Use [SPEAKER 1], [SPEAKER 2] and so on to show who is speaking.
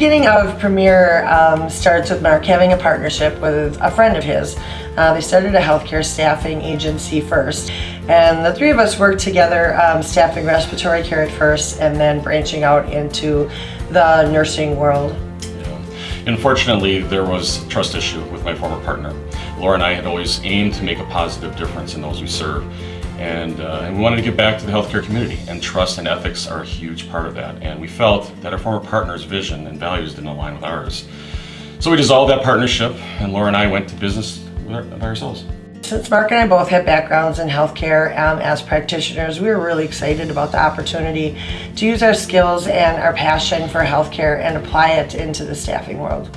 [SPEAKER 1] beginning of Premier um, starts with Mark having a partnership with a friend of his. Uh, they started a healthcare staffing agency first, and the three of us worked together um, staffing respiratory care at first and then branching out into the nursing world.
[SPEAKER 2] Unfortunately, there was a trust issue with my former partner. Laura and I had always aimed to make a positive difference in those we serve. And, uh, and, we wanted to give back to the healthcare community, and trust and ethics are a huge part of that. And we felt that our former partner's vision and values didn't align with ours. So we dissolved that partnership, and Laura and I went to business by ourselves.
[SPEAKER 1] Since Mark and I both have backgrounds in healthcare um, as practitioners, we were really excited about the opportunity to use our skills and our passion for healthcare and apply it into the staffing world.